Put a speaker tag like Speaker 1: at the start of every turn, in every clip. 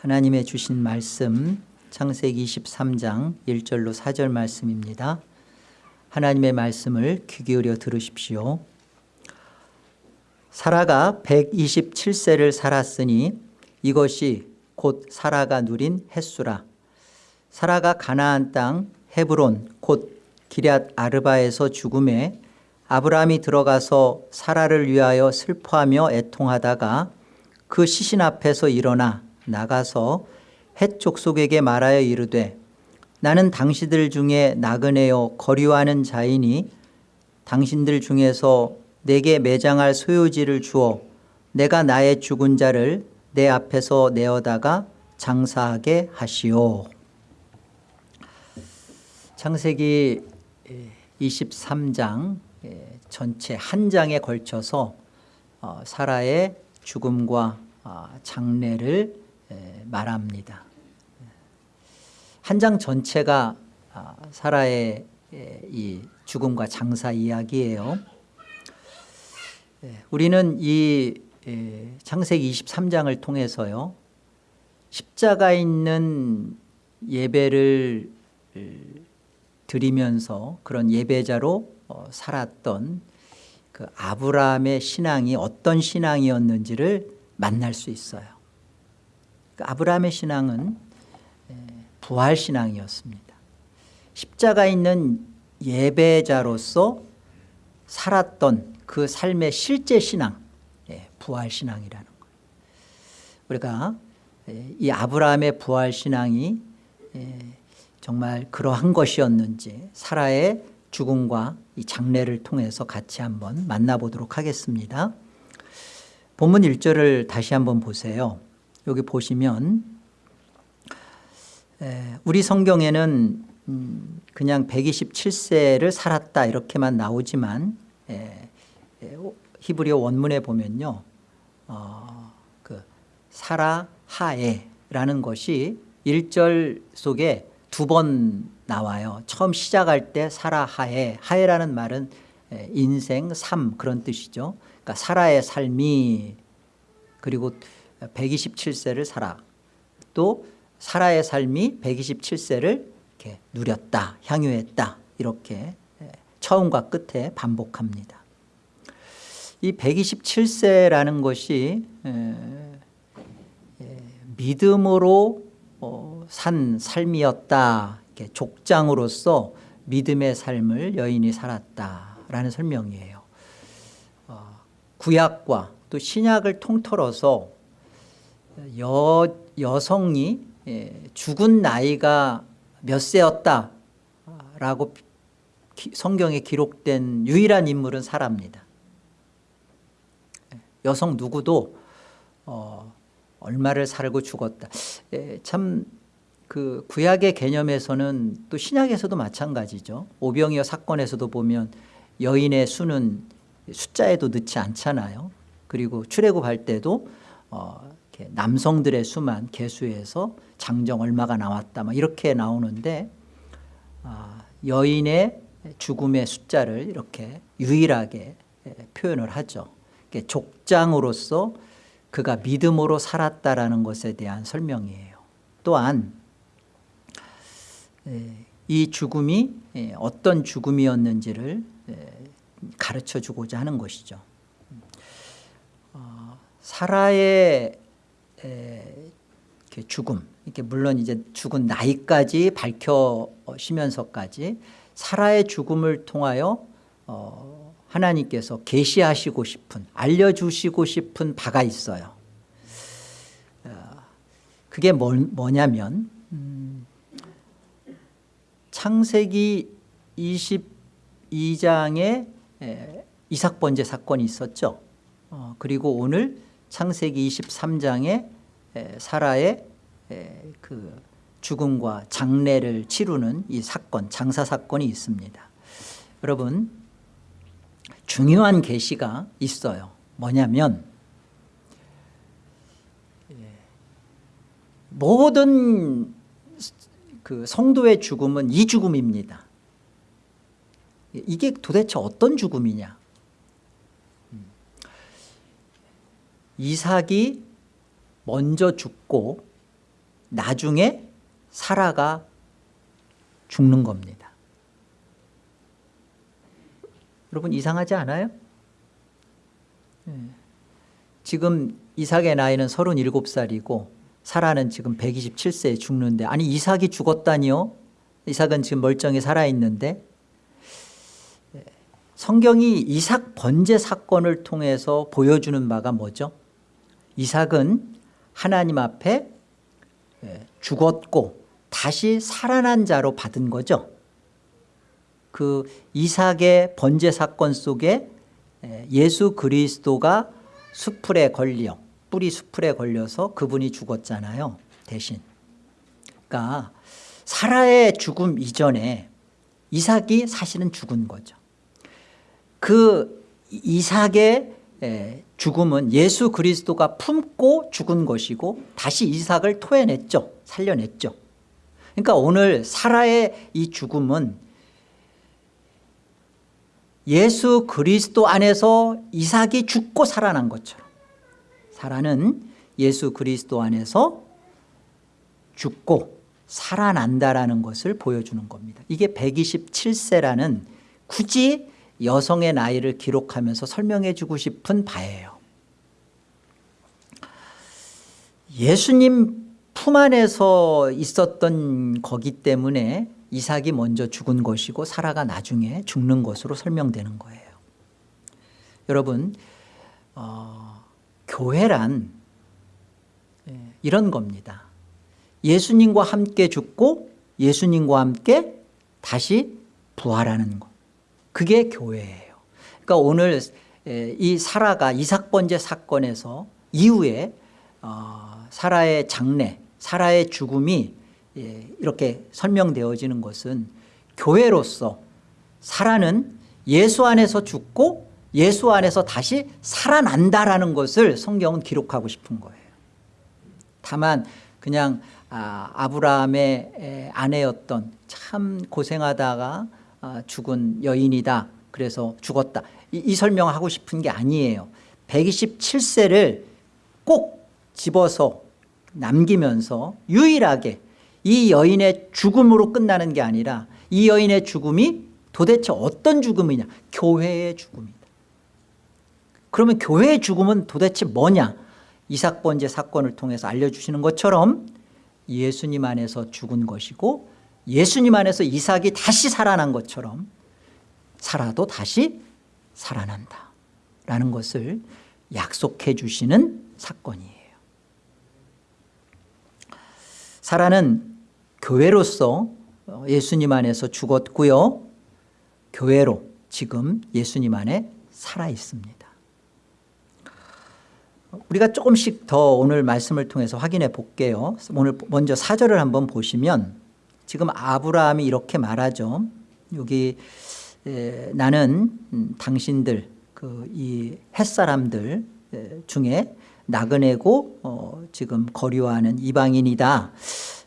Speaker 1: 하나님의 주신 말씀 창세기 23장 1절로 4절 말씀입니다. 하나님의 말씀을 귀 기울여 들으십시오. 사라가 127세를 살았으니 이것이 곧 사라가 누린 햇수라. 사라가 가나안 땅 헤브론 곧 기럇 아르바에서 죽음에 아브라함이 들어가서 사라를 위하여 슬퍼하며 애통하다가 그 시신 앞에서 일어나 나가서 헷 족속에게 말하여 이르되 나는 당신들 중에 나그네요 거류하는 자이니 당신들 중에서 내게 매장할 소유지를 주어 내가 나의 죽은 자를 내 앞에서 내어다가 장사하게 하시오. 창세기 23장 전체 한 장에 걸쳐서 어, 사라의 죽음과 아, 장례를 말합니다. 한 장 전체가 아, 사라의 이 죽음과 장사 이야기예요. 우리는 이 창세기 23장을 통해서요 십자가 있는 예배를 드리면서 그런 예배자로 어, 살았던 그 아브라함의 신앙이 어떤 신앙이었는지를 만날 수 있어요. 그 아브라함의 신앙은 부활 신앙이었습니다. 십자가 있는 예배자로서 살았던 그 삶의 실제 신앙 예, 부활 신앙이라는 거예요. 우리가 이 아브라함의 부활 신앙이 정말 그러한 것이었는지 사라의 죽음과 이 장례를 통해서 같이 한번 만나보도록 하겠습니다. 본문 1절을 다시 한번 보세요 여기 보시면 우리 성경에는 음, 그냥 127세를 살았다 이렇게만 나오지만 히브리어 원문에 보면요 어, 그 사라 하에라는 것이 1절 속에 두 번 나와요. 처음 시작할 때 사라 하에 하에라는 말은 인생 삶 그런 뜻이죠. 그러니까 사라의 삶이 그리고 127세를 살아. 또 사라의 삶이 127세를 이렇게 누렸다 향유했다 이렇게 처음과 끝에 반복합니다. 이 127세라는 것이 믿음으로 어, 산 삶이었다 족장으로서 믿음의 삶을 여인이 살았다라는 설명이에요. 어, 구약과 또 신약을 통틀어서 여, 여성이 죽은 나이가 몇 세였다라고 성경에 기록된 유일한 인물은 사라입니다. 여성 누구도 어, 얼마를 살고 죽었다. 참 그 구약의 개념에서는 또 신약에서도 마찬가지죠. 오병이어 사건에서도 보면 여인의 수는 숫자에도 넣지 않잖아요. 그리고 출애굽할 때도 어, 남성들의 수만 개수해서 장정 얼마가 나왔다 막 이렇게 나오는데 아, 여인의 죽음의 숫자를 이렇게 유일하게 표현을 하죠. 족장으로서 그가 믿음으로 살았다라는 것에 대한 설명이에요. 또한 이 죽음이 어떤 죽음이었는지를 가르쳐 주고자 하는 것이죠. 어, 사라의 죽음 이렇게 물론 이제 죽은 나이까지 밝혀지면서까지 사라의 죽음을 통하여 어, 하나님께서 계시하시고 싶은 알려주시고 싶은 바가 있어요. 어, 그게 뭐, 뭐냐면 음, 창세기 22장에 이삭 번제 사건이 있었죠. 어, 그리고 오늘 창세기 23장에 사라의 그 죽음과 장례를 치르는 이 사건 장사 사건이 있습니다. 여러분 중요한 계시가 있어요. 뭐냐면 모든 그 성도의 죽음은 이 죽음입니다. 이게 도대체 어떤 죽음이냐? 이삭이 먼저 죽고 나중에 사라가 죽는 겁니다 여러분 이상하지 않아요? 예. 지금 이삭의 나이는 37살이고 사라는 지금 127세에 죽는데 아니 이삭이 죽었다니요? 이삭은 지금 멀쩡히 살아있는데 예. 성경이 이삭 번제 사건을 통해서 보여주는 바가 뭐죠? 이삭은 하나님 앞에 예, 죽었고 다시 살아난 자로 받은 거죠. 그 이삭의 번제 사건 속에 예, 예수 그리스도가 수풀에 걸려 뿌리 수풀에 걸려서 그분이 죽었잖아요 대신. 그러니까 사라의 죽음 이전에 이삭이 사실은 죽은 거죠. 그 이삭의 예, 죽음은 예수 그리스도가 품고 죽은 것이고 다시 이삭을 토해냈죠. 살려냈죠. 그러니까 오늘 사라의 이 죽음은 예수 그리스도 안에서 이삭이 죽고 살아난 것처럼 사라는 예수 그리스도 안에서 죽고 살아난다라는 것을 보여주는 겁니다. 이게 127세라는 굳이 여성의 나이를 기록하면서 설명해 주고 싶은 바예요. 예수님 품 안에서 있었던 거기 때문에 이삭이 먼저 죽은 것이고 사라가 나중에 죽는 것으로 설명되는 거예요. 여러분 어, 교회란 예, 이런 겁니다. 예수님과 함께 죽고 예수님과 함께 다시 부활하는 것 그게 교회예요. 그러니까 오늘 이 사라가 이삭 번제 사건에서 이후에 어, 사라의 장례 사라의 죽음이 예, 이렇게 설명되어지는 것은 교회로서 사라는 예수 안에서 죽고 예수 안에서 다시 살아난다라는 것을 성경은 기록하고 싶은 거예요. 다만 그냥 아, 아브라함의 아내였던 참 고생하다가 아, 죽은 여인이다. 그래서 죽었다. 이, 이 설명을 하고 싶은 게 아니에요. 127세를 꼭 집어서 남기면서 유일하게 이 여인의 죽음으로 끝나는 게 아니라 이 여인의 죽음이 도대체 어떤 죽음이냐? 교회의 죽음이다. 그러면 교회의 죽음은 도대체 뭐냐? 이삭 번제 사건을 통해서 알려주시는 것처럼 예수님 안에서 죽은 것이고 예수님 안에서 이삭이 다시 살아난 것처럼 살아도 다시 살아난다 라는 것을 약속해 주시는 사건이에요. 사라는 교회로서 예수님 안에서 죽었고요. 교회로 지금 예수님 안에 살아 있습니다. 우리가 조금씩 더 오늘 말씀을 통해서 확인해 볼게요. 오늘 먼저 사절을 한번 보시면 지금 아브라함이 이렇게 말하죠. 여기 에, 나는 음, 당신들 그 이 햇사람들 중에 나그네고 어, 지금 거류하는 이방인이다.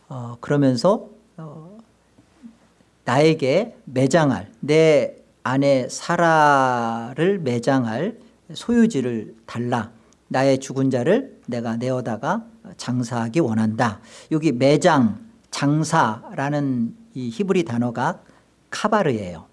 Speaker 1: 어, 그러면서 어, 나에게 매장할 내 아내 사라를 매장할 소유지를 달라. 나의 죽은 자를 내가 내어다가 장사하기 원한다. 여기 매장 장사라는 이 히브리 단어가 카바르예요.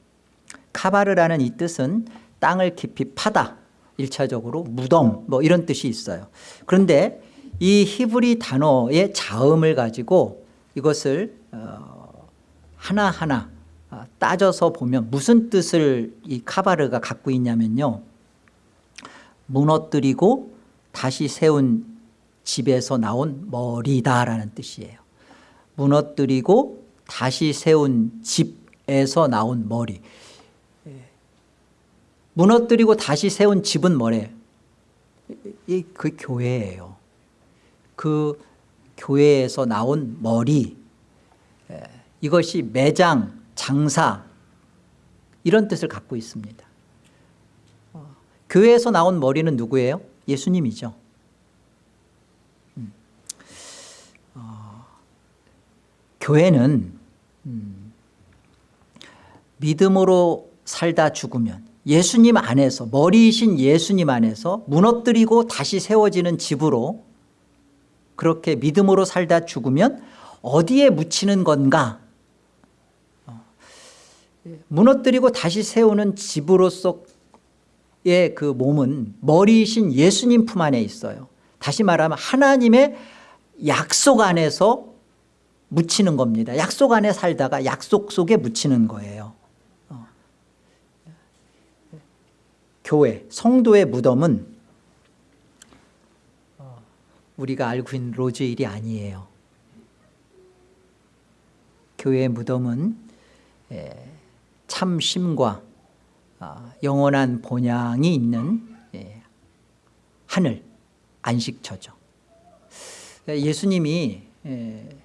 Speaker 1: 카바르라는 이 뜻은 땅을 깊이 파다 1차적으로 무덤 뭐 이런 뜻이 있어요. 그런데 이 히브리 단어의 자음을 가지고 이것을 어, 하나하나 어, 따져서 보면 무슨 뜻을 이 카바르가 갖고 있냐면요. 무너뜨리고 다시 세운 집에서 나온 머리다라는 뜻이에요 무너뜨리고 다시 세운 집에서 나온 머리 무너뜨리고 다시 세운 집은 뭐래? 그 교회예요. 그 교회에서 나온 머리 이것이 매장, 장사 이런 뜻을 갖고 있습니다. 어, 교회에서 나온 머리는 누구예요? 예수님이죠. 음. 어, 교회는 음, 믿음으로 살다 죽으면 예수님 안에서 머리이신 예수님 안에서 무너뜨리고 다시 세워지는 집으로 그렇게 믿음으로 살다 죽으면 어디에 묻히는 건가? 어, 무너뜨리고 다시 세우는 집으로서의 그 몸은 머리이신 예수님 품 안에 있어요. 다시 말하면 하나님의 약속 안에서 묻히는 겁니다. 약속 안에 살다가 약속 속에 묻히는 거예요. 어. 교회 성도의 무덤은 어, 우리가 알고 있는 로즈일이 아니에요. 교회의 무덤은 에, 참심과 아, 영원한 본향이 있는 예, 하늘 안식처죠. 예수님이 예,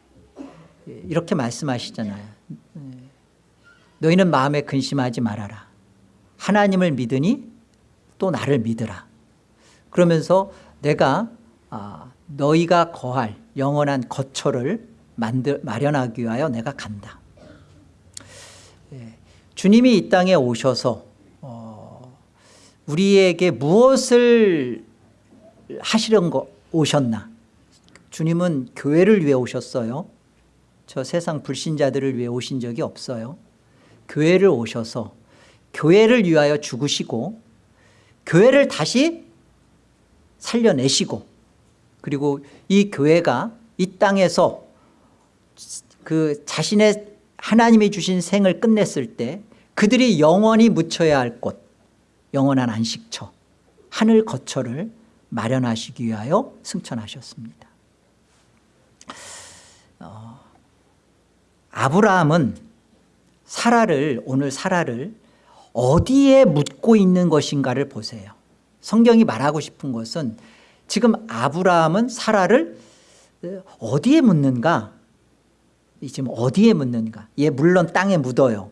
Speaker 1: 이렇게 말씀하시잖아요. 예, 너희는 마음에 근심하지 말아라. 하나님을 믿으니 또 나를 믿으라. 그러면서 내가 아, 너희가 거할 영원한 거처를 만들, 마련하기 위하여 내가 간다. 예, 주님이 이 땅에 오셔서 어, 우리에게 무엇을 하시려는 거 오셨나? 주님은 교회를 위해 오셨어요 저 세상 불신자들을 위해 오신 적이 없어요. 교회를 오셔서 교회를 위하여 죽으시고 교회를 다시 살려내시고 그리고 이 교회가 이 땅에서 그 자신의 하나님이 주신 생을 끝냈을 때 그들이 영원히 묻혀야 할 곳 영원한 안식처 하늘 거처를 마련하시기 위하여 승천하셨습니다 어, 아브라함은 사라를 오늘 사라를 어디에 묻고 있는 것인가를 보세요. 성경이 말하고 싶은 것은 지금 아브라함은 사라를 어디에 묻는가? 지금 어디에 묻는가? 얘 물론 땅에 묻어요.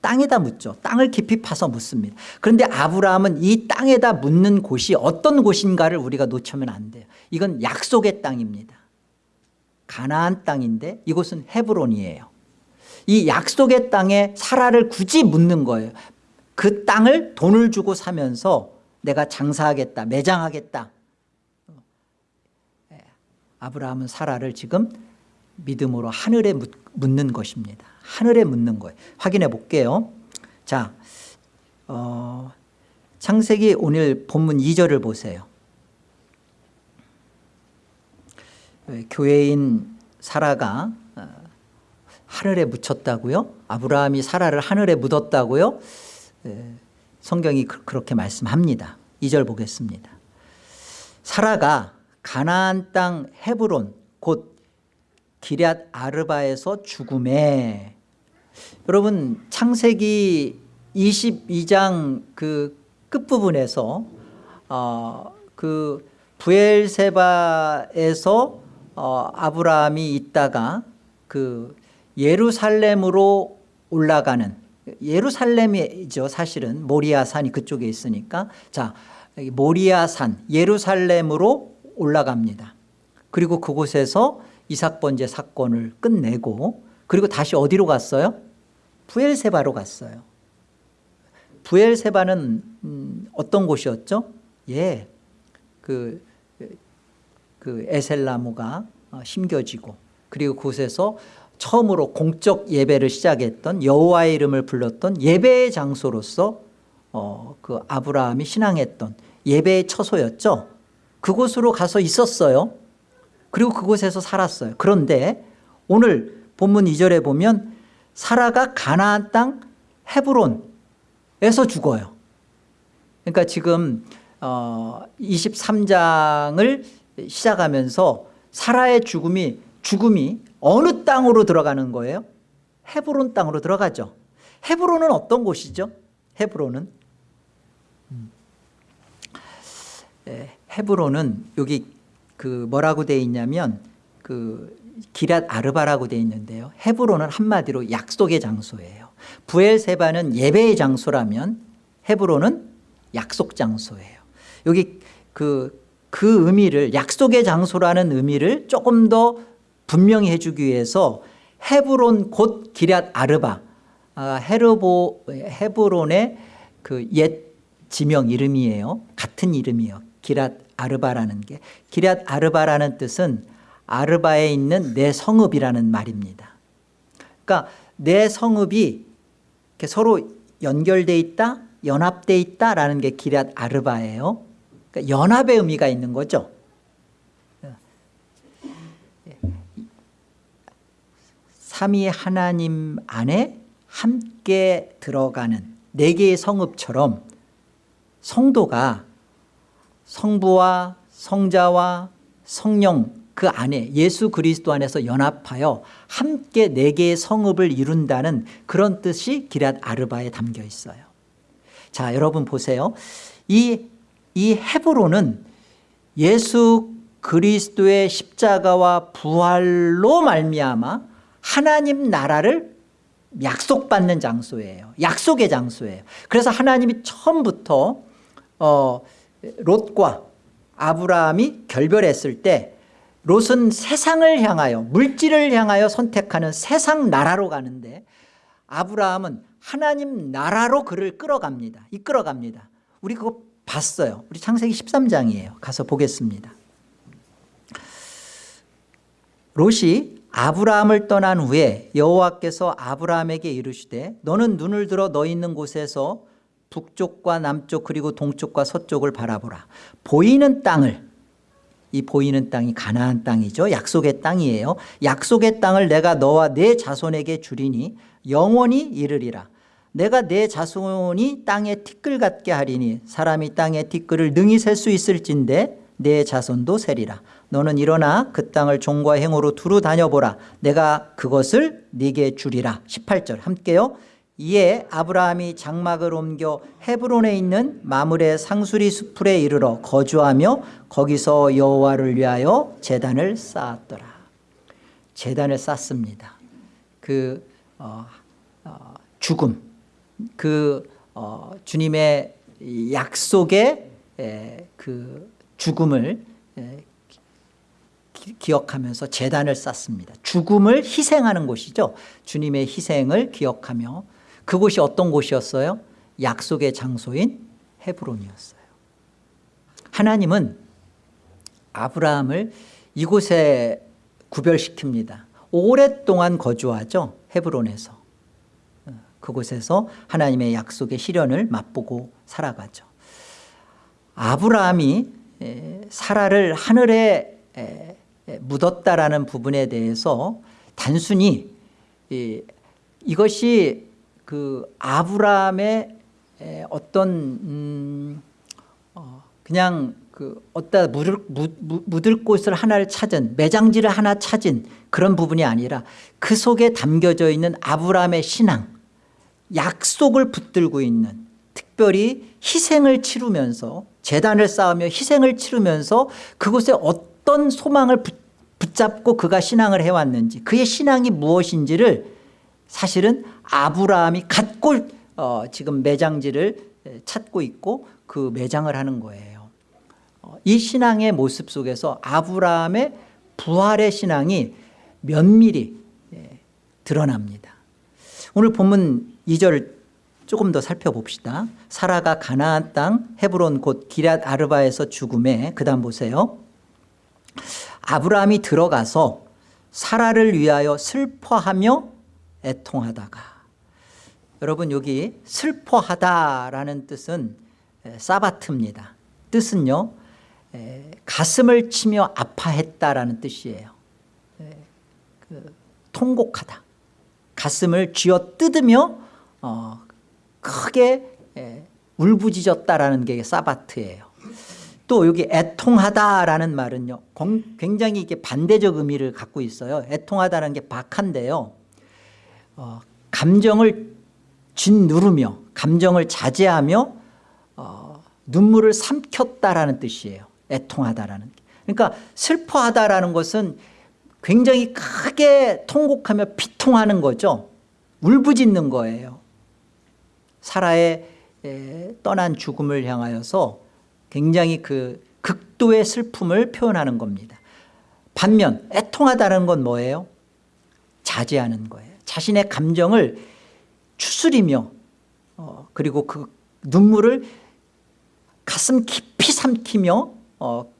Speaker 1: 땅에다 묻죠. 땅을 깊이 파서 묻습니다. 그런데 아브라함은 이 땅에다 묻는 곳이 어떤 곳인가를 우리가 놓치면 안 돼요. 이건 약속의 땅입니다 가나안 땅인데 이곳은 헤브론이에요. 이 약속의 땅에 사라를 굳이 묻는 거예요. 그 땅을 돈을 주고 사면서 내가 장사하겠다 매장하겠다. 예, 아브라함은 사라를 지금 믿음으로 하늘에 묻는 것입니다. 하늘에 묻는 거예요. 확인해 볼게요. 자 어, 창세기 오늘 본문 2절을 보세요 예, 교회인 사라가 어, 하늘에 묻혔다고요? 아브라함이 사라를 하늘에 묻었다고요? 예, 성경이 그렇게 말씀합니다. 2절 보겠습니다. 사라가 가나안 땅 헤브론 곧 기럇 아르바에서 죽음에. 여러분 창세기 22장 그 끝부분에서 어, 그 부엘세바에서 어, 아브라함이 있다가 그 예루살렘으로 올라가는 예루살렘이죠 사실은 모리아산이 그쪽에 있으니까 자 모리아산 예루살렘으로 올라갑니다 그리고 그곳에서 이삭 번제 사건을 끝내고 그리고 다시 어디로 갔어요? 부엘세바로 갔어요 부엘세바는 음, 어떤 곳이었죠? 예, 그, 그 에셀나무가 어, 심겨지고 그리고 그곳에서 처음으로 공적 예배를 시작했던 여호와의 이름을 불렀던 예배의 장소로서 어, 그 아브라함이 신앙했던 예배의 처소였죠. 그곳으로 가서 있었어요. 그리고 그곳에서 살았어요. 그런데 오늘 본문 2절에 보면 사라가 가나안 땅 헤브론에서 죽어요. 그러니까 지금 어, 23장을 시작하면서 사라의 죽음이 죽음이 어느 땅으로 들어가는 거예요? 헤브론 땅으로 들어가죠 헤브론은 어떤 곳이죠? 헤브론은 음. 예, 헤브론은 여기 그 뭐라고 돼 있냐면 그 기랏 아르바라고 돼 있는데요 헤브론은 한마디로 약속의 장소예요 부엘세바는 예배의 장소라면 헤브론은 약속 장소예요 여기 그, 그 의미를 약속의 장소라는 의미를 조금 더 분명히 해주기 위해서 헤브론 곧 기럇 아르바 아, 헤르보, 헤브론의 그 옛 지명 이름이에요 같은 이름이에요 기랏 아르바라는 게 기랏 아르바라는 뜻은 아르바에 있는 내 성읍이라는 말입니다. 그러니까 내 성읍이 서로 연결돼 있다 연합돼 있다라는 게 기랏 아르바예요. 그러니까 연합의 의미가 있는 거죠. 삼위 하나님 안에 함께 들어가는 네 개의 성읍처럼 성도가 성부와 성자와 성령 그 안에 예수 그리스도 안에서 연합하여 함께 네 개의 성읍을 이룬다는 그런 뜻이 기랏 아르바에 담겨 있어요 자 여러분 보세요 이, 이 헤브론은 예수 그리스도의 십자가와 부활로 말미암아 하나님 나라를 약속받는 장소예요. 약속의 장소예요. 그래서 하나님이 처음부터 어, 롯과 아브라함이 결별했을 때 롯은 세상을 향하여 물질을 향하여 선택하는 세상 나라로 가는데 아브라함은 하나님 나라로 그를 끌어갑니다. 이끌어갑니다. 우리 그거 봤어요. 우리 창세기 13장이에요. 가서 보겠습니다. 롯이 아브라함을 떠난 후에 여호와께서 아브라함에게 이르시되 너는 눈을 들어 너 있는 곳에서 북쪽과 남쪽 그리고 동쪽과 서쪽을 바라보라. 보이는 땅을 이 보이는 땅이 가나안 땅이죠. 약속의 땅이에요. 약속의 땅을 내가 너와 내 자손에게 주리니 영원히 이르리라 내가 내 자손이 땅에 티끌 같게 하리니 사람이 땅에 티끌을 능히 셀 수 있을진데 내 자손도 세리라. 너는 일어나 그 땅을 종과 행으로 두루 다녀보라. 내가 그것을 네게 주리라. 18절. 함께요. 이에 아브라함이 장막을 옮겨 헤브론에 있는 마물의 상수리 수풀에 이르러 거주하며 거기서 여호와를 위하여 제단을 쌓았더라. 제단을 쌓습니다. 그 어, 어, 죽음 그 어, 주님의 약속의 에, 그 죽음을 에, 기억하면서 재단을 쌓습니다. 죽음을 희생하는 곳이죠. 주님의 희생을 기억하며 그곳이 어떤 곳이었어요? 약속의 장소인 헤브론이었어요. 하나님은 아브라함을 이곳에 구별시킵니다. 오랫동안 거주하죠. 헤브론에서 그곳에서 하나님의 약속의 실현을 맛보고 살아가죠. 아브라함이 사라를 하늘에 묻었다라는 부분에 대해서 단순히 이것이 그 아브라함의 어떤 음어 그냥 그 어디다 묻을, 묻을 곳을 하나를 찾은 매장지를 하나 찾은 그런 부분이 아니라 그 속에 담겨져 있는 아브라함의 신앙 약속을 붙들고 있는 특별히 희생을 치르면서 재단을 쌓으며 희생을 치르면서 그곳에 어떤 소망을 붙잡고 그가 신앙을 해왔는지 그의 신앙이 무엇인지를 사실은 아브라함이 갖고 어, 지금 매장지를 찾고 있고 그 매장을 하는 거예요. 어, 이 신앙의 모습 속에서 아브라함의 부활의 신앙이 면밀히 예, 드러납니다. 오늘 본문 2절 조금 더 살펴봅시다. 사라가 가나안 땅 헤브론 곧 기랏 아르바에서 죽음에 그 다음 보세요. 아브라함이 들어가서 사라를 위하여 슬퍼하며 애통하다가. 여러분 여기 슬퍼하다라는 뜻은 사바트입니다. 뜻은요 가슴을 치며 아파했다라는 뜻이에요. 그 통곡하다. 가슴을 쥐어 뜯으며 어, 크게 울부짖었다라는 게 사바트예요. 또 여기 애통하다라는 말은요 굉장히 이게 반대적 의미를 갖고 있어요. 애통하다는 게 박한데요. 어, 감정을 짓누르며 감정을 자제하며 어, 눈물을 삼켰다라는 뜻이에요. 애통하다라는 그러니까 슬퍼하다라는 것은 굉장히 크게 통곡하며 피통하는 거죠. 울부짖는 거예요 사라의 떠난 죽음을 향하여서 굉장히 그 극도의 슬픔을 표현하는 겁니다 반면 애통하다는 건 뭐예요 자제하는 거예요 자신의 감정을 추스리며 어, 그리고 그 눈물을 가슴 깊이 삼키며 어,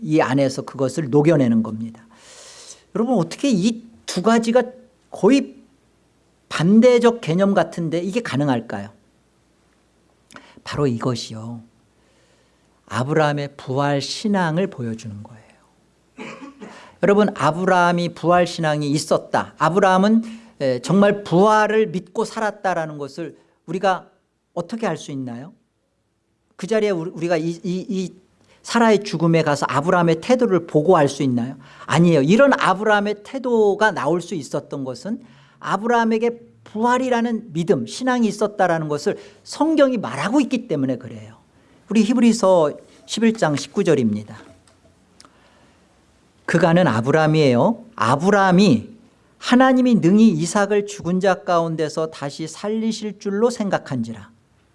Speaker 1: 이 안에서 그것을 녹여내는 겁니다. 여러분 어떻게 이 두 가지가 거의 반대적 개념 같은데 이게 가능할까요? 바로 이것이요. 아브라함의 부활 신앙을 보여주는 거예요. 여러분 아브라함이 부활 신앙이 있었다. 아브라함은 에, 정말 부활을 믿고 살았다라는 것을 우리가 어떻게 알 수 있나요? 그 자리에 우리- 우리가 이, 이, 이 사라의 죽음에 가서 아브라함의 태도를 보고 알 수 있나요? 아니에요. 이런 아브라함의 태도가 나올 수 있었던 것은 아브라함에게 부활이라는 믿음, 신앙이 있었다라는 것을 성경이 말하고 있기 때문에 그래요. 우리 히브리서 11장 19절입니다. 그가는 아브라함이에요. 아브라함이 하나님이 능히 이삭을 죽은 자 가운데서 다시 살리실 줄로 생각한지라.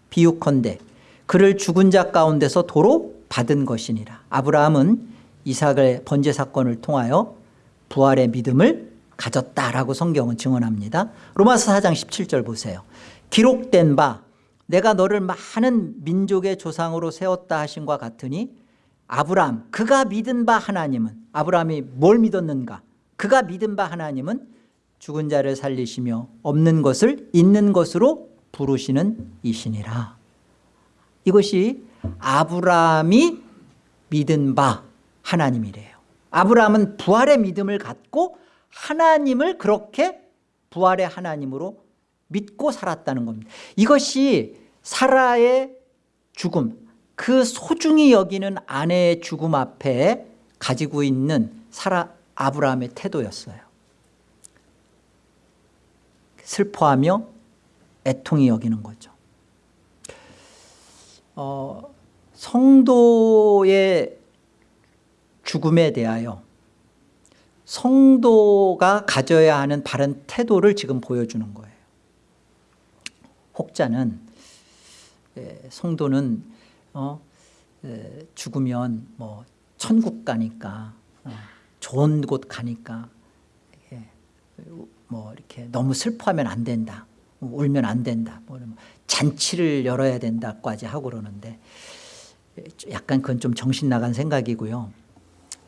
Speaker 1: 비유컨대 그를 죽은 자 가운데서 도로 받은 것이니라. 아브라함은 이삭의 번제 사건을 통하여 부활의 믿음을 가졌다라고 성경은 증언합니다. 로마서 4장 17절 보세요. 기록된 바 내가 너를 많은 민족의 조상으로 세웠다 하신과 같으니 아브라함 그가 믿은 바 하나님은 아브라함이 뭘 믿었는가 그가 믿은 바 하나님은 죽은 자를 살리시며 없는 것을 있는 것으로 부르시는 이시니라 이것이 아브라함이 믿은 바 하나님이래요 아브라함은 부활의 믿음을 갖고 하나님을 그렇게 부활의 하나님으로 믿고 살았다는 겁니다. 이것이 사라의 죽음 그 소중히 여기는 아내의 죽음 앞에 가지고 있는 사라 아브라함의 태도였어요. 슬퍼하며 애통히 여기는 거죠. 어, 성도의 죽음에 대하여 성도가 가져야 하는 바른 태도를 지금 보여주는 거예요. 혹자는 에, 성도는 어, 에, 죽으면 뭐 천국 가니까 어, 좋은 곳 가니까 예, 뭐 이렇게 너무 슬퍼하면 안 된다 울면 안 된다 뭐 잔치를 열어야 된다까지 하고 그러는데 약간 그건 좀 정신 나간 생각이고요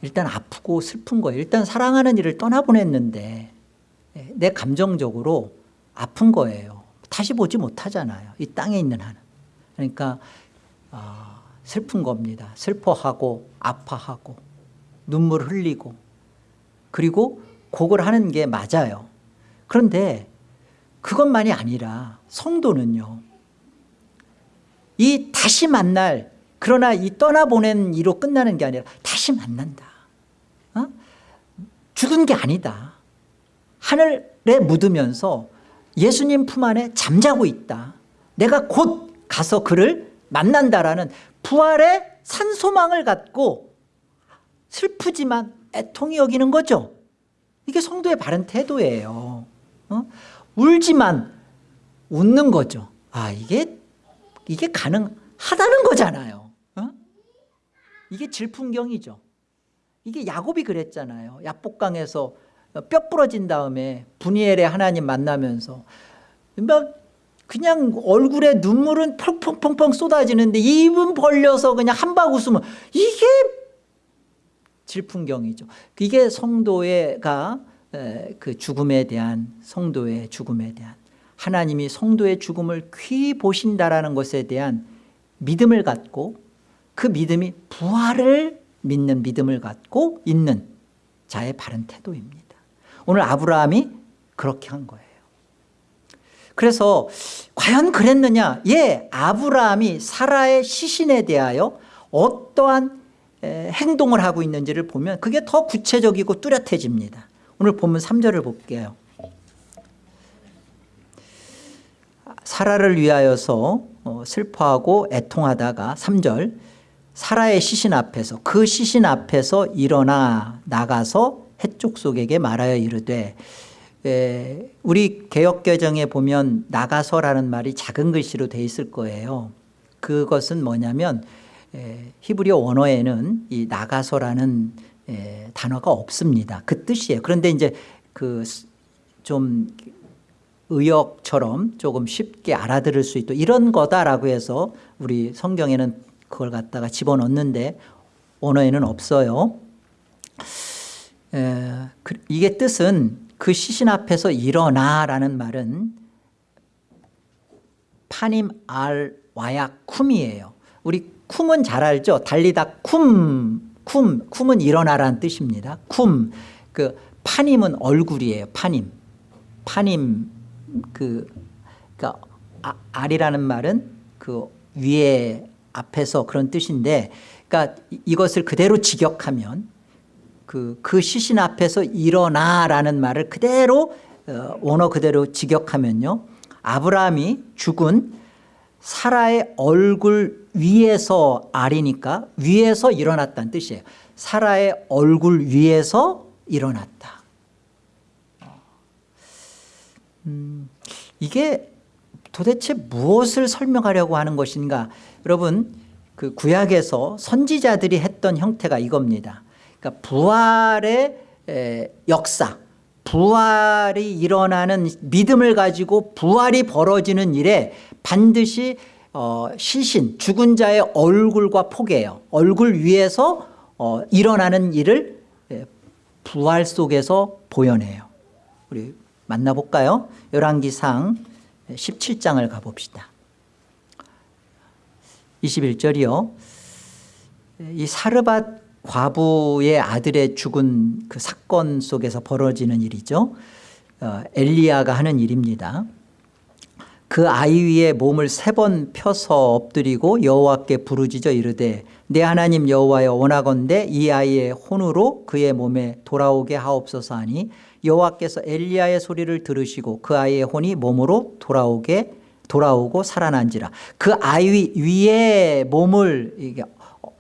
Speaker 1: 일단 아프고 슬픈 거예요. 일단 사랑하는 이를 떠나보냈는데 예, 내 감정적으로 아픈 거예요. 다시 보지 못하잖아요. 이 땅에 있는 한은. 그러니까 아, 슬픈 겁니다. 슬퍼하고 아파하고 눈물 흘리고. 그리고 곡을 하는 게 맞아요. 그런데 그것만이 아니라 성도는요 이 다시 만날 그러나 이 떠나보낸 이로 끝나는 게 아니라 다시 만난다. 어? 죽은 게 아니다. 하늘에 묻으면서 예수님 품 안에 잠자고 있다. 내가 곧 가서 그를 만난다라는 부활의 산소망을 갖고 슬프지만 애통이 여기는 거죠. 이게 성도의 바른 태도예요. 어? 울지만 웃는 거죠. 아 이게 이게 가능하다는 거잖아요. 어? 이게 질풍경이죠 이게 야곱이 그랬잖아요. 약복강에서 뼈 부러진 다음에 분이엘의 하나님 만나면서. 막 그냥 얼굴에 눈물은 펑펑펑펑 쏟아지는데 입은 벌려서 그냥 한박 웃으면 이게 질풍경이죠. 이게 성도가 그 죽음에 대한 성도의 죽음에 대한 하나님이 성도의 죽음을 귀 보신다라는 것에 대한 믿음을 갖고 그 믿음이 부활을 믿는 믿음을 갖고 있는 자의 바른 태도입니다. 오늘 아브라함이 그렇게 한 거예요. 그래서 과연 그랬느냐? 예 아브라함이 사라의 시신에 대하여 어떠한 행동을 하고 있는지를 보면 그게 더 구체적이고 뚜렷해집니다. 오늘 본문 3절을 볼게요. 사라를 위하여서 어, 슬퍼하고 애통하다가 3절 사라의 시신 앞에서 그 시신 앞에서 일어나 나가서 해족속에게 말하여 이르되 에, 우리 개혁개정에 보면 나가서라는 말이 작은 글씨로 돼 있을 거예요. 그것은 뭐냐면 에, 히브리어 원어에는 이 나가서라는 에, 단어가 없습니다. 그 뜻이에요. 그런데 이제 그 좀 의역처럼 조금 쉽게 알아들을 수 있도록 이런 거다라고 해서 우리 성경에는 그걸 갖다가 집어넣는데 원어에는 없어요. 에, 그, 이게 뜻은 그 시신 앞에서 일어나라는 말은 파님 알 와야 쿰이에요. 우리 쿰은 잘 알죠. 달리다 쿰, 쿰, 쿰은 일어나라는 뜻입니다. 쿰, 그 파님은 얼굴이에요. 파님, 파님 그 그러니까 아, 알이라는 말은 그 위에 앞에서 그런 뜻인데, 그러니까 이것을 그대로 직역하면 그, 그 시신 앞에서 일어나라는 말을 그대로 어, 원어 그대로 직역하면요. 아브라함이 죽은 사라의 얼굴 위에서 알이니까 위에서 일어났다는 뜻이에요. 사라의 얼굴 위에서 일어났다. 음, 이게 도대체 무엇을 설명하려고 하는 것인가 여러분 그 구약에서 선지자들이 했던 형태가 이겁니다. 그러니까 부활의 역사 부활이 일어나는 믿음을 가지고 부활이 벌어지는 일에 반드시 어, 시신 죽은 자의 얼굴과 포개요. 얼굴 위에서 어, 일어나는 일을 부활 속에서 보여내요. 우리 만나볼까요? 열왕기상 17장을 가봅시다 21절이요. 이 사르밧 과부의 아들의 죽은 그 사건 속에서 벌어지는 일이죠. 어, 엘리야가 하는 일입니다. 그 아이 위에 몸을 세 번 펴서 엎드리고 여호와께 부르짖어 이르되 내 하나님 여호와여 원하건대 이 아이의 혼으로 그의 몸에 돌아오게 하옵소서 하니 여호와께서 엘리야의 소리를 들으시고 그 아이의 혼이 몸으로 돌아오게 돌아오고 살아난지라. 그 아이 위에 몸을 이게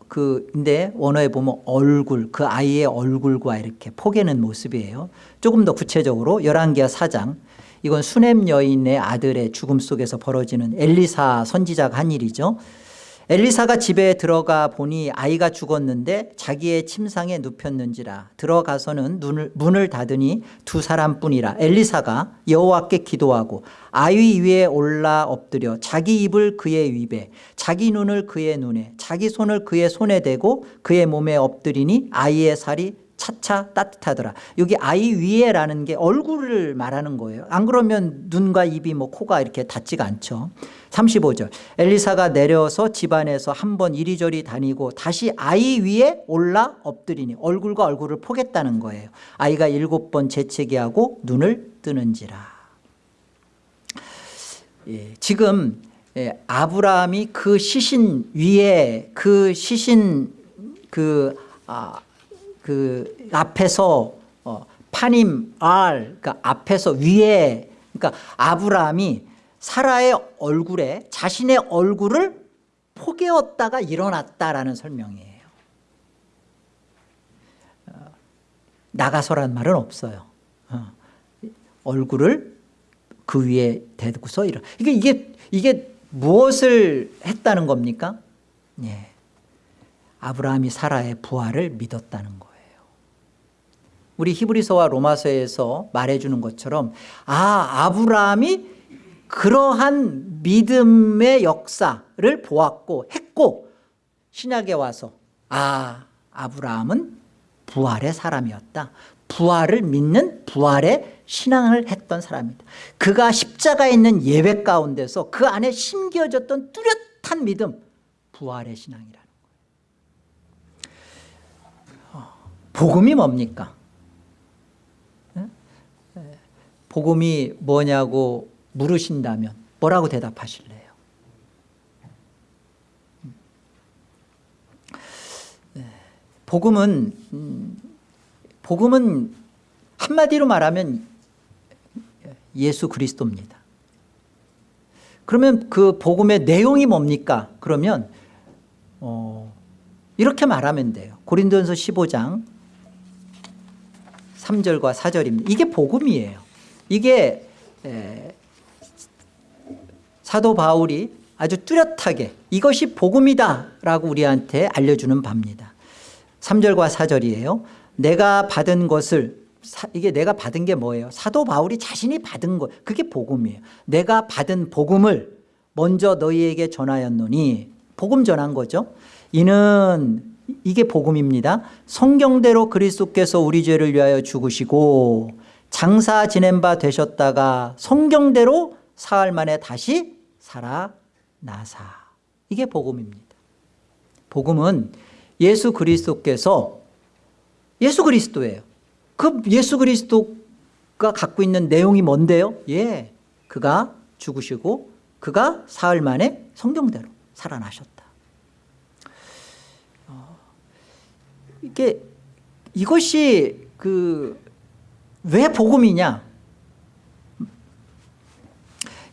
Speaker 1: 그 근데 원어에 보면 얼굴 그 아이의 얼굴과 이렇게 포개는 모습이에요. 조금 더 구체적으로 열왕기하 4장. 이건 수넴 여인의 아들의 죽음 속에서 벌어지는 엘리사 선지자가 한 일이죠 엘리사가 집에 들어가 보니 아이가 죽었는데 자기의 침상에 눕혔는지라 들어가서는 눈을, 문을 닫으니 두 사람뿐이라 엘리사가 여호와께 기도하고 아이 위에 올라 엎드려 자기 입을 그의 입에 자기 눈을 그의 눈에 자기 손을 그의 손에 대고 그의 몸에 엎드리니 아이의 살이 차차 따뜻하더라. 여기 아이 위에라는 게 얼굴을 말하는 거예요. 안 그러면 눈과 입이 뭐 코가 이렇게 닿지가 않죠 35절. 엘리사가 내려서 집안에서 한 번 이리저리 다니고 다시 아이 위에 올라 엎드리니 얼굴과 얼굴을 포겠다는 거예요. 아이가 일곱 번 재채기하고 눈을 뜨는지라. 예, 지금 예, 아브라함이 그 시신 위에 그 시신 그 아, 그 앞에서 어, 파님 알 그러니까 앞에서 위에 그러니까 아브라함이 사라의 얼굴에 자신의 얼굴을 포개었다가 일어났다라는 설명이에요. 어, 나가서란 말은 없어요. 어, 얼굴을 그 위에 대고서 일어. 이게 이게 이게 무엇을 했다는 겁니까? 예. 아브라함이 사라의 부활을 믿었다는 거예요. 우리 히브리서와 로마서에서 말해주는 것처럼 아 아브라함이 그러한 믿음의 역사를 보았고 했고 신약에 와서 아 아브라함은 부활의 사람이었다. 부활을 믿는 부활의 신앙을 했던 사람이다. 그가 십자가에 있는 예배 가운데서 그 안에 심겨졌던 뚜렷한 믿음 부활의 신앙이라는 거예요. 어, 복음이 뭡니까? 복음이 뭐냐고 물으신다면 뭐라고 대답하실래요? 네. 복음은 음, 복음은 한마디로 말하면 예수 그리스도입니다. 그러면 그 복음의 내용이 뭡니까? 그러면 어, 이렇게 말하면 돼요. 고린도전서 15장 3절과 4절입니다. 이게 복음이에요. 이게 사도 바울이 아주 뚜렷하게 이것이 복음이다 라고 우리한테 알려주는 바입니다. 3절과 4절이에요. 내가 받은 것을 이게 내가 받은 게 뭐예요? 사도 바울이 자신이 받은 것 그게 복음이에요. 내가 받은 복음을 먼저 너희에게 전하였노니 복음 전한 거죠. 이는 이게 복음입니다 성경대로 그리스도께서 우리 죄를 위하여 죽으시고 장사 지낸 바 되셨다가 성경대로 사흘 만에 다시 살아나사. 이게 복음입니다. 복음은 예수 그리스도께서 예수 그리스도예요. 그 예수 그리스도가 갖고 있는 내용이 뭔데요? 예, 그가 죽으시고 그가 사흘 만에 성경대로 살아나셨다. 어, 이게 이것이 그 왜 복음이냐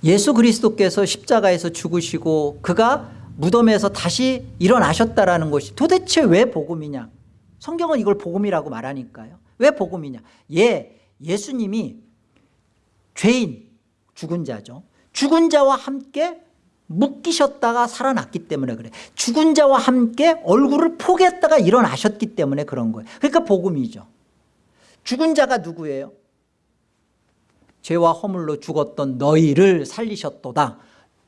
Speaker 1: 예수 그리스도께서 십자가에서 죽으시고 그가 무덤에서 다시 일어나셨다라는 것이 도대체 왜 복음이냐? 성경은 이걸 복음이라고 말하니까요. 왜 복음이냐? 예, 예수님이 죄인 죽은 자죠. 죽은 자와 함께 묶이셨다가 살아났기 때문에 그래. 죽은 자와 함께 얼굴을 포개했다가 일어나셨기 때문에 그런 거예요. 그러니까 복음이죠. 죽은 자가 누구예요? 죄와 허물로 죽었던 너희를 살리셨도다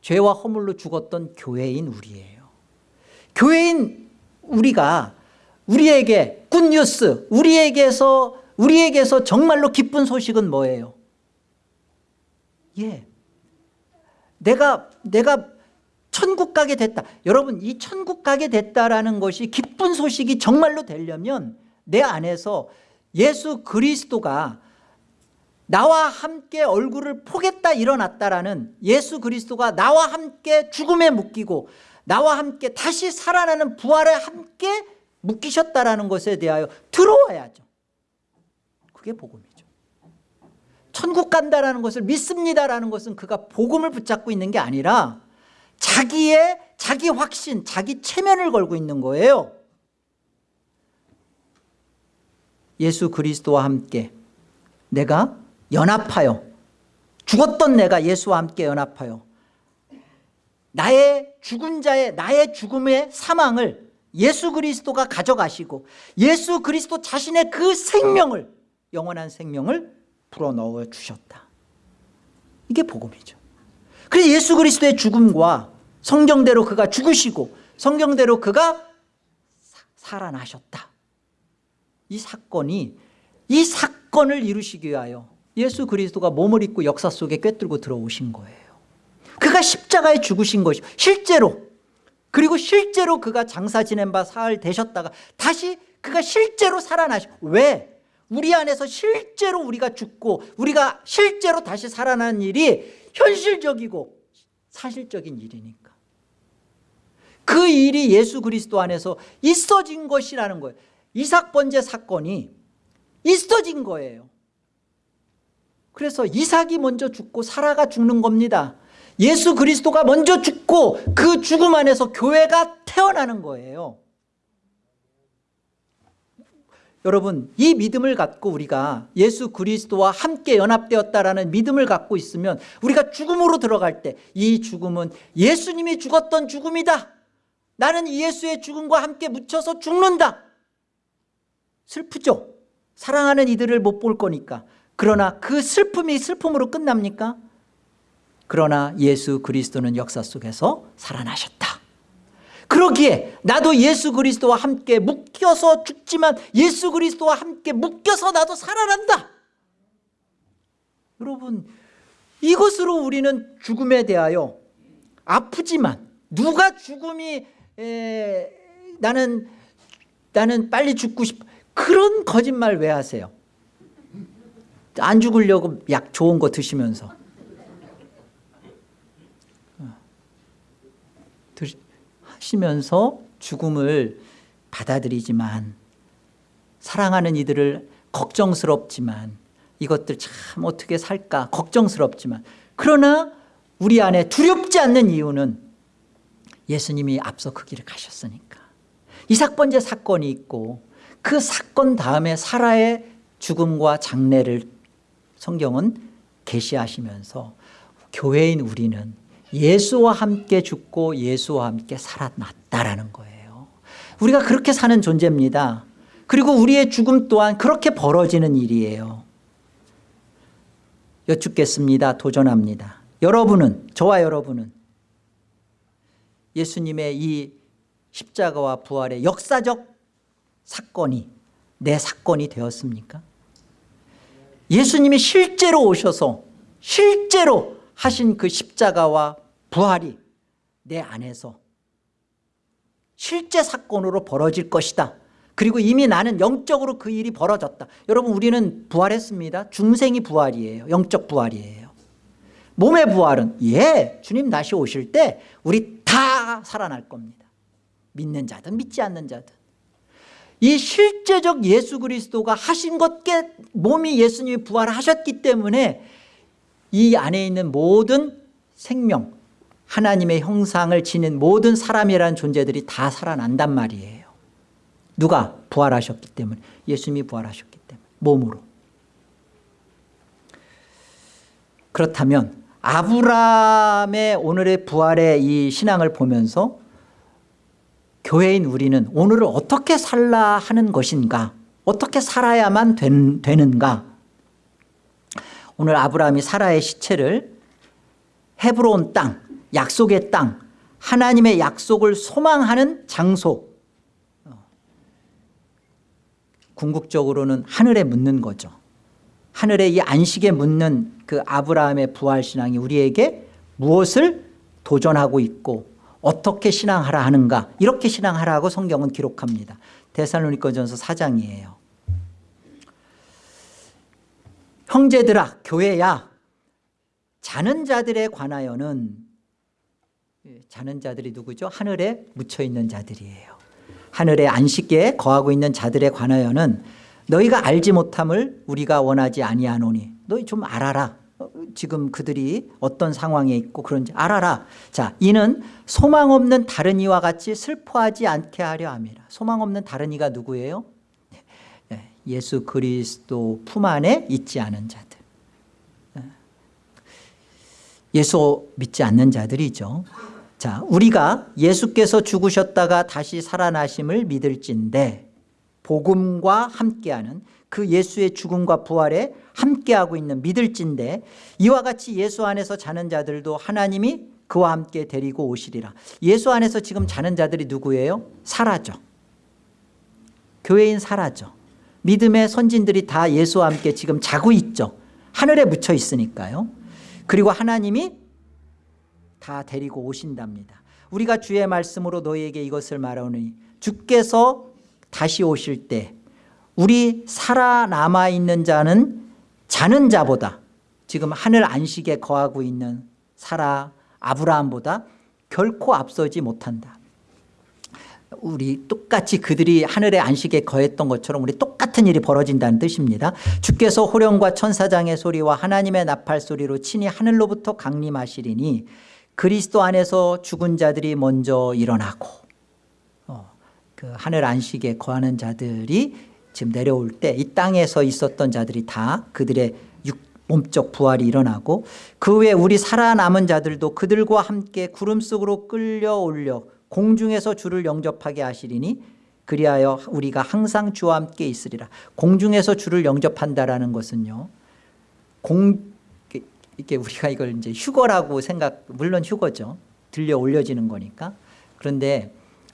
Speaker 1: 죄와 허물로 죽었던 교회인 우리예요 교회인 우리가 우리에게 굿뉴스 우리에게서 우리에게서 정말로 기쁜 소식은 뭐예요? 예. 내가 내가 천국 가게 됐다. 여러분 이 천국 가게 됐다라는 것이 기쁜 소식이 정말로 되려면 내 안에서 예수 그리스도가 나와 함께 얼굴을 포겠다 일어났다라는 예수 그리스도가 나와 함께 죽음에 묶이고 나와 함께 다시 살아나는 부활에 함께 묶이셨다라는 것에 대하여 들어와야죠. 그게 복음이죠. 천국 간다라는 것을 믿습니다라는 것은 그가 복음을 붙잡고 있는 게 아니라 자기의 자기 확신 자기 체면을 걸고 있는 거예요. 예수 그리스도와 함께 내가 연합하여 죽었던 내가 예수와 함께 연합하여 나의 죽은 자의 나의 죽음의 사망을 예수 그리스도가 가져가시고 예수 그리스도 자신의 그 생명을 영원한 생명을 불어넣어 주셨다. 이게 복음이죠. 그래서 예수 그리스도의 죽음과 성경대로 그가 죽으시고 성경대로 그가 살아나셨다. 이 사건이 이 사건을 이루시기 위하여 예수 그리스도가 몸을 입고 역사 속에 꿰뚫고 들어오신 거예요. 그가 십자가에 죽으신 것이 실제로 그리고 실제로 그가 장사 지낸 바 사흘 되셨다가 다시 그가 실제로 살아나시 왜? 우리 안에서 실제로 우리가 죽고 우리가 실제로 다시 살아나는 일이 현실적이고 사실적인 일이니까. 그 일이 예수 그리스도 안에서 있어진 것이라는 거예요. 이삭 번제 사건이 있어진 거예요 그래서 이삭이 먼저 죽고 사라가 죽는 겁니다. 예수 그리스도가 먼저 죽고 그 죽음 안에서 교회가 태어나는 거예요. 여러분 이 믿음을 갖고 우리가 예수 그리스도와 함께 연합되었다라는 믿음을 갖고 있으면 우리가 죽음으로 들어갈 때 이 죽음은 예수님이 죽었던 죽음이다. 나는 예수의 죽음과 함께 묻혀서 죽는다. 슬프죠? 사랑하는 이들을 못 볼 거니까 그러나 그 슬픔이 슬픔으로 끝납니까? 그러나 예수 그리스도는 역사 속에서 살아나셨다 그러기에 나도 예수 그리스도와 함께 묶여서 죽지만 예수 그리스도와 함께 묶여서 나도 살아난다 여러분 이것으로 우리는 죽음에 대하여 아프지만 누가 죽음이 에, 나는 나는 빨리 죽고 싶 그런 거짓말 왜 하세요? 안 죽으려고 약 좋은 거 드시면서. 하시면서 죽음을 받아들이지만 사랑하는 이들을 걱정스럽지만 이것들 참 어떻게 살까 걱정스럽지만 그러나 우리 안에 두렵지 않는 이유는 예수님이 앞서 그 길을 가셨으니까. 이삭 번제 사건이 있고 그 사건 다음에 사라의 죽음과 장례를 성경은 계시하시면서 교회인 우리는 예수와 함께 죽고 예수와 함께 살아났다라는 거예요. 우리가 그렇게 사는 존재입니다. 그리고 우리의 죽음 또한 그렇게 벌어지는 일이에요. 여쭙겠습니다. 도전합니다. 여러분은 저와 여러분은 예수님의 이 십자가와 부활의 역사적 사건이 내 사건이 되었습니까? 예수님이 실제로 오셔서 실제로 하신 그 십자가와 부활이 내 안에서 실제 사건으로 벌어질 것이다. 그리고 이미 나는 영적으로 그 일이 벌어졌다. 여러분 우리는 부활했습니다. 중생이 부활이에요. 영적 부활이에요. 몸의 부활은 예 주님 다시 오실 때 우리 다 살아날 겁니다. 믿는 자든 믿지 않는 자든. 이 실제적 예수 그리스도가 하신 것께 몸이 예수님이 부활하셨기 때문에 이 안에 있는 모든 생명 하나님의 형상을 지닌 모든 사람이라는 존재들이 다 살아난단 말이에요. 누가 부활하셨기 때문에? 예수님이 부활하셨기 때문에 몸으로. 그렇다면 아브라함의 오늘의 부활의 이 신앙을 보면서 교회인 우리는 오늘을 어떻게 살라 하는 것인가? 어떻게 살아야만 된, 되는가? 오늘 아브라함이 사라의 시체를 헤브론 땅 약속의 땅 하나님의 약속을 소망하는 장소. 궁극적으로는 하늘에 묻는 거죠. 하늘에 이 안식에 묻는 그 아브라함의 부활신앙이 우리에게 무엇을 도전하고 있고 어떻게 신앙하라 하는가? 이렇게 신앙하라고 성경은 기록합니다. 데살로니가전서 4장이에요. 형제들아 교회야. 자는 자들에 관하여는 예, 자는 자들이 누구죠? 하늘에 묻혀있는 자들이에요. 하늘의 안식계에 거하고 있는 자들에 관하여는 너희가 알지 못함을 우리가 원하지 아니하노니 너희 좀 알아라. 어, 지금 그들이 어떤 상황에 있고 그런지 알아라 자 이는 소망 없는 다른 이와 같이 슬퍼하지 않게 하려 함이라 소망 없는 다른 이가 누구예요? 예, 예수 그리스도 품 안에 있지 않은 자들 예. 예수 믿지 않는 자들이죠 자, 우리가 예수께서 죽으셨다가 다시 살아나심을 믿을진데 복음과 함께하는 그 예수의 죽음과 부활에 함께하고 있는 믿을진데 이와 같이 예수 안에서 자는 자들도 하나님이 그와 함께 데리고 오시리라. 예수 안에서 지금 자는 자들이 누구예요? 사라져. 교회인 사라져. 믿음의 선진들이 다 예수와 함께 지금 자고 있죠. 하늘에 묻혀 있으니까요. 그리고 하나님이 다 데리고 오신답니다. 우리가 주의 말씀으로 너희에게 이것을 말하오니 주께서 다시 오실 때 우리 살아남아 있는 자는 자는 자보다 지금 하늘 안식에 거하고 있는 사라 아브라함보다 결코 앞서지 못한다. 우리 똑같이 그들이 하늘의 안식에 거했던 것처럼 우리 똑같은 일이 벌어진다는 뜻입니다. 주께서 호령과 천사장의 소리와 하나님의 나팔 소리로 친히 하늘로부터 강림하시리니 그리스도 안에서 죽은 자들이 먼저 일어나고 어, 그 하늘 안식에 거하는 자들이 지금 내려올 때 이 땅에서 있었던 자들이 다 그들의 육, 몸적 부활이 일어나고 그 후에 우리 살아남은 자들도 그들과 함께 구름 속으로 끌려 올려 공중에서 주를 영접하게 하시리니 그리하여 우리가 항상 주와 함께 있으리라. 공중에서 주를 영접한다라는 것은요 공 이게 우리가 이걸 이제 휴거라고 생각 물론 휴거죠. 들려 올려지는 거니까. 그런데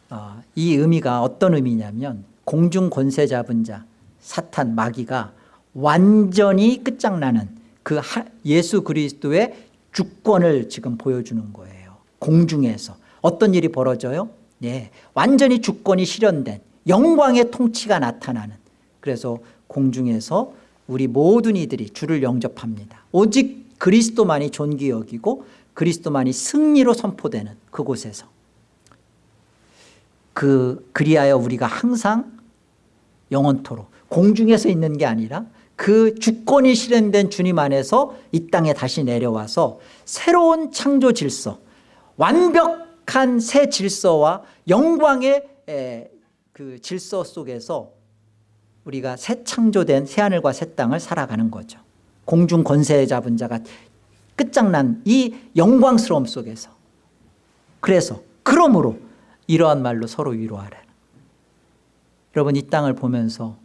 Speaker 1: 어, 이 의미가 어떤 의미냐면 공중 권세 잡은 자 사탄 마귀가 완전히 끝장나는 그 예수 그리스도의 주권을 지금 보여주는 거예요. 공중에서. 어떤 일이 벌어져요? 네, 완전히 주권이 실현된 영광의 통치가 나타나는. 그래서 공중에서 우리 모든 이들이 주를 영접합니다. 오직 그리스도만이 존귀 여기고 그리스도만이 승리로 선포되는 그곳에서 그 그리하여 우리가 항상 영원토록 공중에서 있는 게 아니라 그 주권이 실현된 주님 안에서 이 땅에 다시 내려와서 새로운 창조 질서 완벽한 새 질서와 영광의 그 질서 속에서 우리가 새 창조된 새하늘과 새 땅을 살아가는 거죠. 공중 권세 잡은 자가 끝장난 이 영광스러움 속에서. 그래서 그러므로 이러한 말로 서로 위로하라 여러분 이 땅을 보면서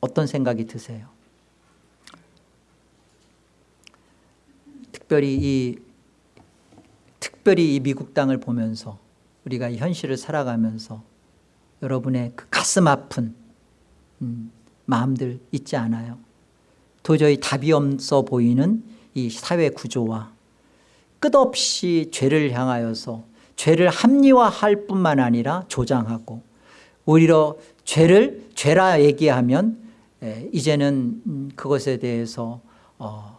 Speaker 1: 어떤 생각이 드세요? 특별히 이 특별히 이 미국 땅을 보면서 우리가 이 현실을 살아가면서 여러분의 그 가슴 아픈 음, 마음들 있지 않아요. 도저히 답이 없어 보이는 이 사회 구조와 끝없이 죄를 향하여서 죄를 합리화할 뿐만 아니라 조장하고 오히려 죄를 죄라 얘기하면 에, 이제는 음, 그것에 대해서 어,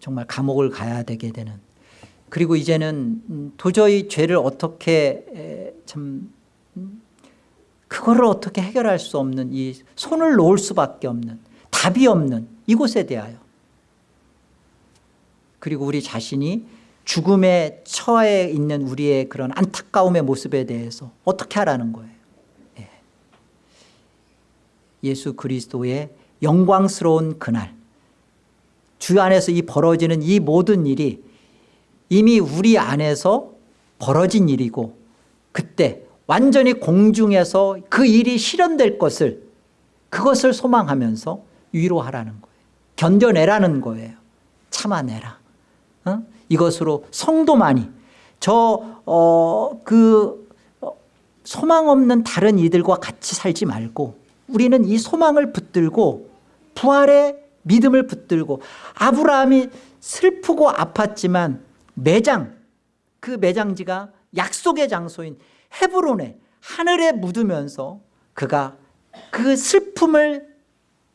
Speaker 1: 정말 감옥을 가야 되게 되는. 그리고 이제는 음, 도저히 죄를 어떻게 에, 참 음, 그거를 어떻게 해결할 수 없는 이 손을 놓을 수밖에 없는 답이 없는 이곳에 대하여. 그리고 우리 자신이 죽음에 처해 있는 우리의 그런 안타까움의 모습에 대해서 어떻게 하라는 거예요 예. 예수 그리스도의 영광스러운 그날 주 안에서 이 벌어지는 이 모든 일이 이미 우리 안에서 벌어진 일이고 그때 완전히 공중에서 그 일이 실현될 것을 그것을 소망하면서 위로하라는 거예요 견뎌내라는 거예요 참아내라 어? 이것으로 성도만이 저그 어, 그, 어, 소망 없는 다른 이들과 같이 살지 말고 우리는 이 소망을 붙들고 부활의 믿음을 붙들고 아브라함이 슬프고 아팠지만 매장 그 매장지가 약속의 장소인 헤브론에 하늘에 묻으면서 그가 그 슬픔을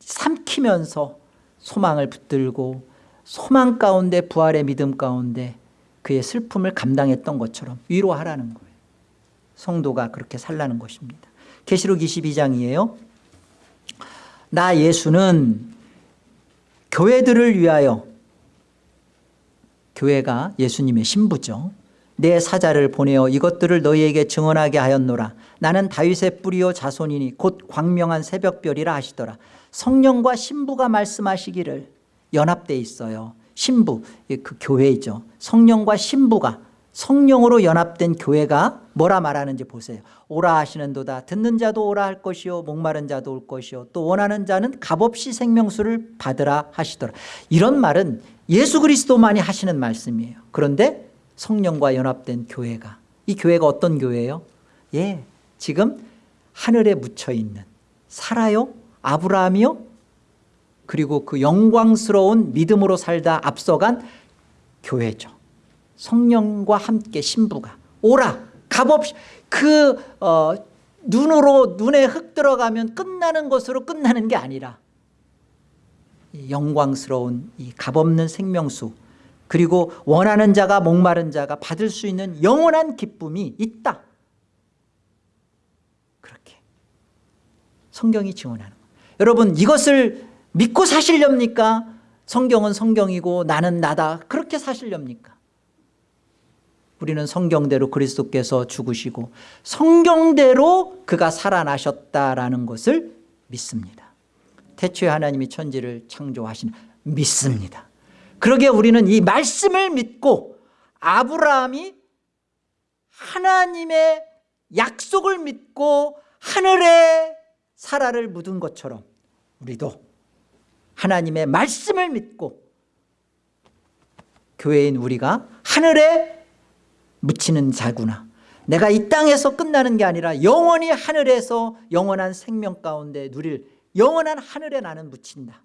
Speaker 1: 삼키면서 소망을 붙들고 소망 가운데 부활의 믿음 가운데 그의 슬픔을 감당했던 것처럼 위로하라는 거예요. 성도가 그렇게 살라는 것입니다. 계시록 22장이에요. 나 예수는 교회들을 위하여 교회가 예수님의 신부죠. 내 사자를 보내어 이것들을 너희에게 증언하게 하였노라. 나는 다윗의 뿌리요 자손이니 곧 광명한 새벽별이라 하시더라. 성령과 신부가 말씀하시기를 연합돼 있어요. 신부 그 교회이죠. 성령과 신부가 성령으로 연합된 교회가 뭐라 말하는지 보세요. 오라 하시는 도다. 듣는 자도 오라 할 것이요 목마른 자도 올 것이요. 또 원하는 자는 값없이 생명수를 받으라 하시더라. 이런 말은 예수 그리스도만이 하시는 말씀이에요. 그런데 성령과 연합된 교회가. 이 교회가 어떤 교회예요? 예, 지금 하늘에 묻혀있는 살아요? 아브라함이요? 그리고 그 영광스러운 믿음으로 살다 앞서간 교회죠. 성령과 함께 신부가 오라 값없이 그 어, 눈으로 눈에 흙 들어가면 끝나는 것으로 끝나는 게 아니라 이 영광스러운 이 값없는 생명수 그리고 원하는 자가 목마른 자가 받을 수 있는 영원한 기쁨이 있다. 그렇게 성경이 증언하는 거예요. 여러분 이것을 믿고 사실렵니까? 성경은 성경이고 나는 나다. 그렇게 사실렵니까? 우리는 성경대로 그리스도께서 죽으시고 성경대로 그가 살아나셨다라는 것을 믿습니다. 태초에 하나님이 천지를 창조하신 믿습니다. 그러게 우리는 이 말씀을 믿고 아브라함이 하나님의 약속을 믿고 하늘에 사라를 묻은 것처럼 우리도 하나님의 말씀을 믿고 교회인 우리가 하늘에 묻히는 자구나. 내가 이 땅에서 끝나는 게 아니라 영원히 하늘에서 영원한 생명 가운데 누릴 영원한 하늘에 나는 묻힌다.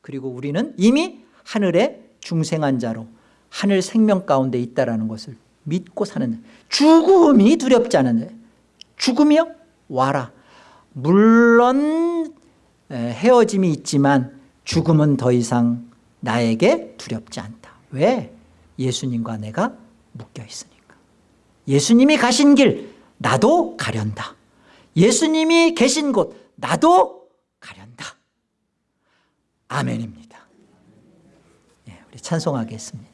Speaker 1: 그리고 우리는 이미 하늘에 중생한 자로 하늘 생명 가운데 있다는 것을 믿고 사는 죽음이 두렵지 않은 죽음이요? 와라. 물론 헤어짐이 있지만 죽음은 더 이상 나에게 두렵지 않다. 왜? 예수님과 내가 묶여 있으니까. 예수님이 가신 길 나도 가련다. 예수님이 계신 곳 나도 가련다. 아멘입니다. 예, 우리 찬송하겠습니다